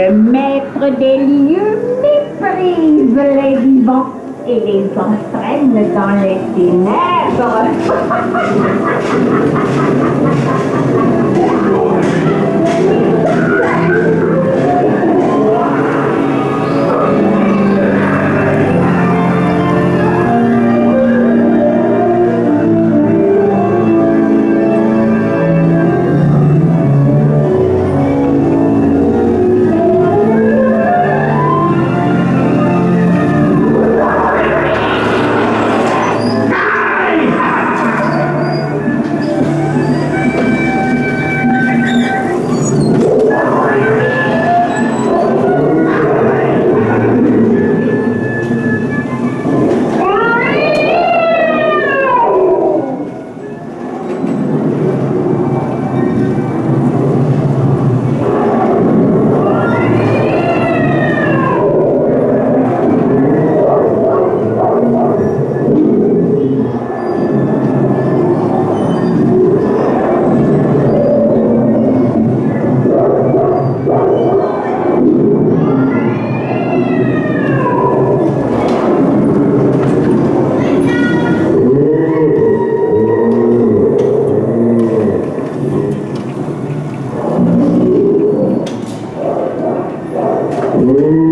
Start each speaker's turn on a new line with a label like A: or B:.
A: Le maître des lieux méprise les vivants et les entraîne dans les ténèbres. Amin.